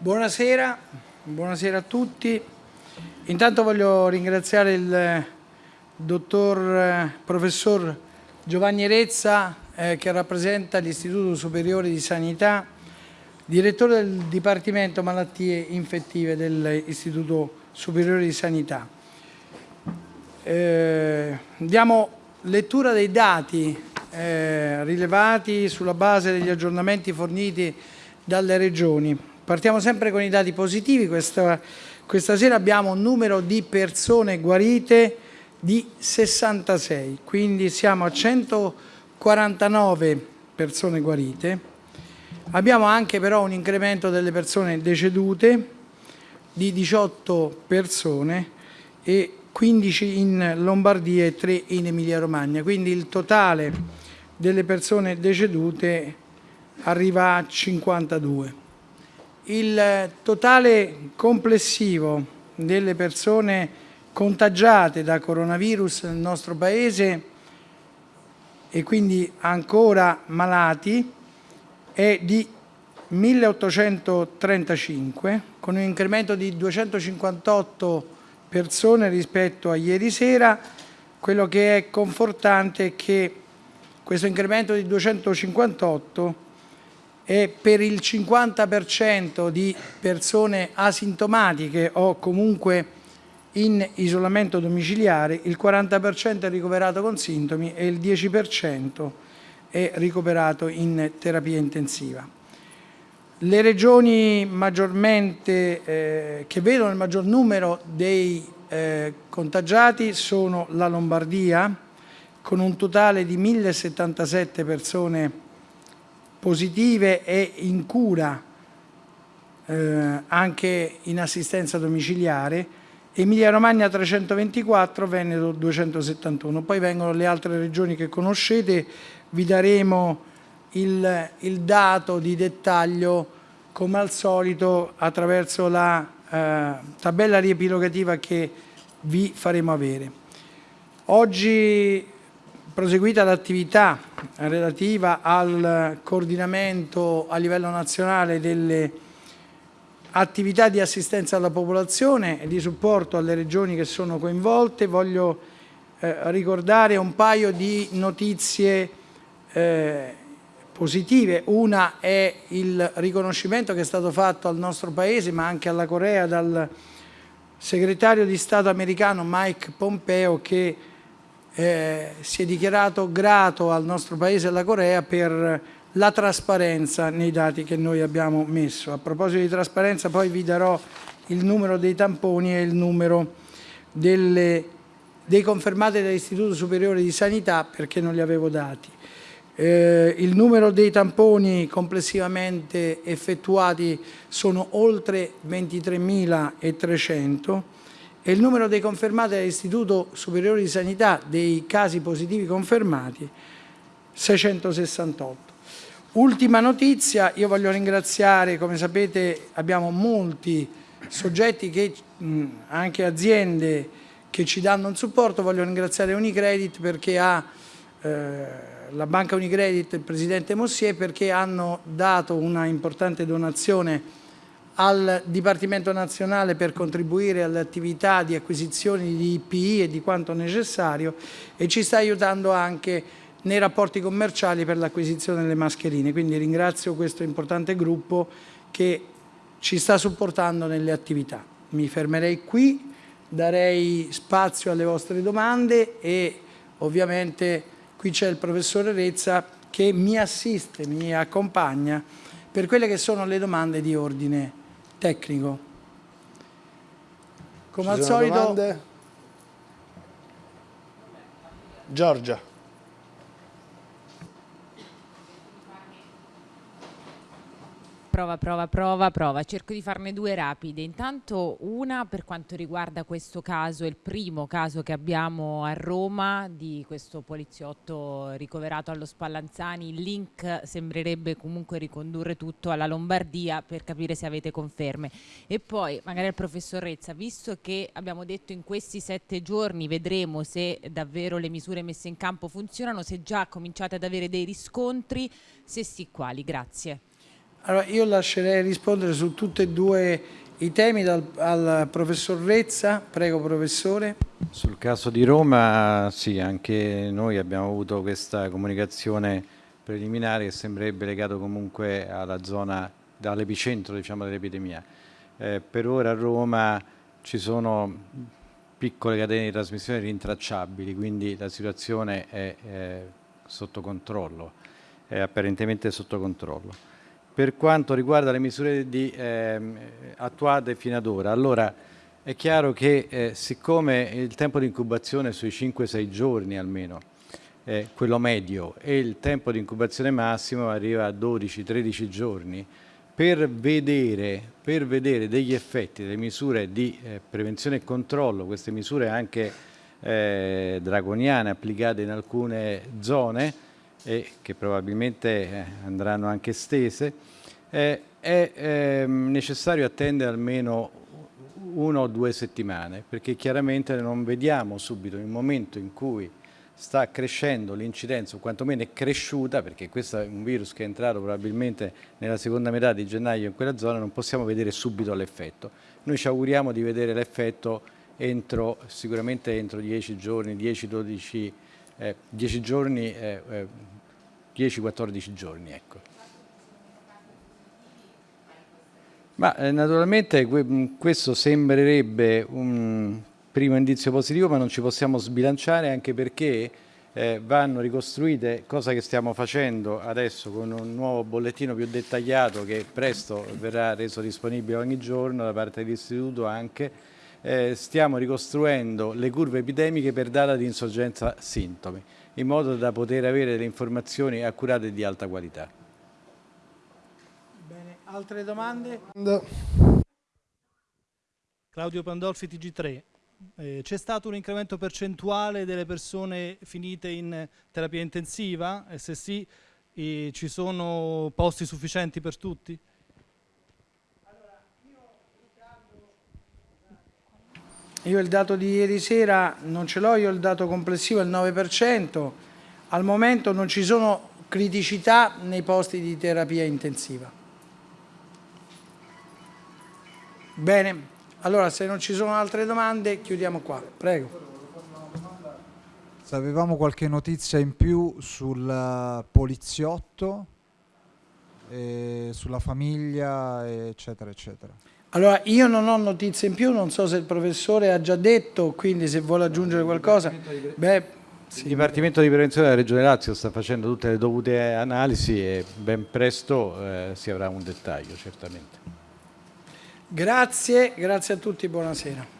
Buonasera, buonasera a tutti. Intanto voglio ringraziare il eh, dottor eh, professor Giovanni Rezza eh, che rappresenta l'Istituto Superiore di Sanità, direttore del Dipartimento Malattie Infettive dell'Istituto Superiore di Sanità. Eh, diamo lettura dei dati eh, rilevati sulla base degli aggiornamenti forniti dalle regioni. Partiamo sempre con i dati positivi, questa, questa sera abbiamo un numero di persone guarite di 66, quindi siamo a 149 persone guarite. Abbiamo anche però un incremento delle persone decedute di 18 persone e 15 in Lombardia e 3 in Emilia Romagna, quindi il totale delle persone decedute arriva a 52. Il totale complessivo delle persone contagiate da coronavirus nel nostro Paese e quindi ancora malati è di 1835 con un incremento di 258 persone rispetto a ieri sera. Quello che è confortante è che questo incremento di 258 e per il 50% di persone asintomatiche o comunque in isolamento domiciliare, il 40% è ricoverato con sintomi e il 10% è ricoverato in terapia intensiva. Le regioni maggiormente eh, che vedono il maggior numero dei eh, contagiati sono la Lombardia, con un totale di 1077 persone positive e in cura eh, anche in assistenza domiciliare, Emilia Romagna 324, Veneto 271. Poi vengono le altre regioni che conoscete, vi daremo il, il dato di dettaglio come al solito attraverso la eh, tabella riepilogativa che vi faremo avere. Oggi proseguita l'attività relativa al coordinamento a livello nazionale delle attività di assistenza alla popolazione e di supporto alle regioni che sono coinvolte, voglio eh, ricordare un paio di notizie eh, positive. Una è il riconoscimento che è stato fatto al nostro Paese, ma anche alla Corea, dal segretario di Stato americano Mike Pompeo che eh, si è dichiarato grato al nostro Paese e alla Corea per la trasparenza nei dati che noi abbiamo messo. A proposito di trasparenza poi vi darò il numero dei tamponi e il numero delle, dei confermati dall'Istituto Superiore di Sanità perché non li avevo dati. Eh, il numero dei tamponi complessivamente effettuati sono oltre 23.300 e il numero dei confermati dall'Istituto Superiore di Sanità dei casi positivi confermati 668. Ultima notizia, io voglio ringraziare, come sapete abbiamo molti soggetti, che, anche aziende che ci danno un supporto, voglio ringraziare Unicredit perché ha eh, la banca Unicredit, il presidente Mossier, perché hanno dato una importante donazione al Dipartimento Nazionale per contribuire alle attività di acquisizione di IPI e di quanto necessario e ci sta aiutando anche nei rapporti commerciali per l'acquisizione delle mascherine. Quindi ringrazio questo importante gruppo che ci sta supportando nelle attività. Mi fermerei qui, darei spazio alle vostre domande e ovviamente qui c'è il professore Rezza che mi assiste, mi accompagna per quelle che sono le domande di ordine tecnico. Come Ci al solito... Domande? Giorgia. Prova, prova, prova, prova. Cerco di farne due rapide. Intanto una per quanto riguarda questo caso, il primo caso che abbiamo a Roma di questo poliziotto ricoverato allo Spallanzani. Il link sembrerebbe comunque ricondurre tutto alla Lombardia per capire se avete conferme. E poi magari il professor Rezza, visto che abbiamo detto in questi sette giorni vedremo se davvero le misure messe in campo funzionano, se già cominciate ad avere dei riscontri, se sì quali. Grazie. Allora, io lascerei rispondere su tutti e due i temi dal, al professor Rezza. Prego, professore. Sul caso di Roma, sì, anche noi abbiamo avuto questa comunicazione preliminare che sembrerebbe legato comunque alla zona, dall'epicentro diciamo, dell'epidemia. Eh, per ora a Roma ci sono piccole catene di trasmissione rintracciabili, quindi la situazione è, è sotto controllo, è apparentemente sotto controllo. Per quanto riguarda le misure di, eh, attuate fino ad ora, allora è chiaro che eh, siccome il tempo di incubazione sui 5-6 giorni almeno, eh, quello medio, e il tempo di incubazione massimo arriva a 12-13 giorni, per vedere, per vedere, degli effetti delle misure di eh, prevenzione e controllo, queste misure anche eh, draconiane applicate in alcune zone, e che probabilmente eh, andranno anche estese, eh, è eh, necessario attendere almeno una o due settimane, perché chiaramente non vediamo subito il momento in cui sta crescendo l'incidenza, o quantomeno è cresciuta, perché questo è un virus che è entrato probabilmente nella seconda metà di gennaio in quella zona, non possiamo vedere subito l'effetto. Noi ci auguriamo di vedere l'effetto entro, sicuramente entro 10 giorni, 10-12 eh, 10 giorni, eh, eh, 10-14 giorni. Ecco. Ma eh, naturalmente questo sembrerebbe un primo indizio positivo, ma non ci possiamo sbilanciare anche perché eh, vanno ricostruite, cosa che stiamo facendo adesso con un nuovo bollettino più dettagliato che presto verrà reso disponibile ogni giorno da parte dell'istituto anche, eh, stiamo ricostruendo le curve epidemiche per data di insorgenza sintomi, in modo da poter avere delle informazioni accurate e di alta qualità. Bene, altre domande? Claudio Pandolfi, TG3. Eh, C'è stato un incremento percentuale delle persone finite in terapia intensiva? E se sì, eh, ci sono posti sufficienti per tutti? Io il dato di ieri sera non ce l'ho, io il dato complessivo è il 9%, al momento non ci sono criticità nei posti di terapia intensiva. Bene, allora se non ci sono altre domande chiudiamo qua, prego. Se avevamo qualche notizia in più sul poliziotto, eh, sulla famiglia, eccetera, eccetera. Allora, io non ho notizie in più, non so se il professore ha già detto, quindi se vuole aggiungere qualcosa. Beh, sì. Il Dipartimento di Prevenzione della Regione Lazio sta facendo tutte le dovute analisi e ben presto eh, si avrà un dettaglio, certamente. Grazie, grazie a tutti, buonasera.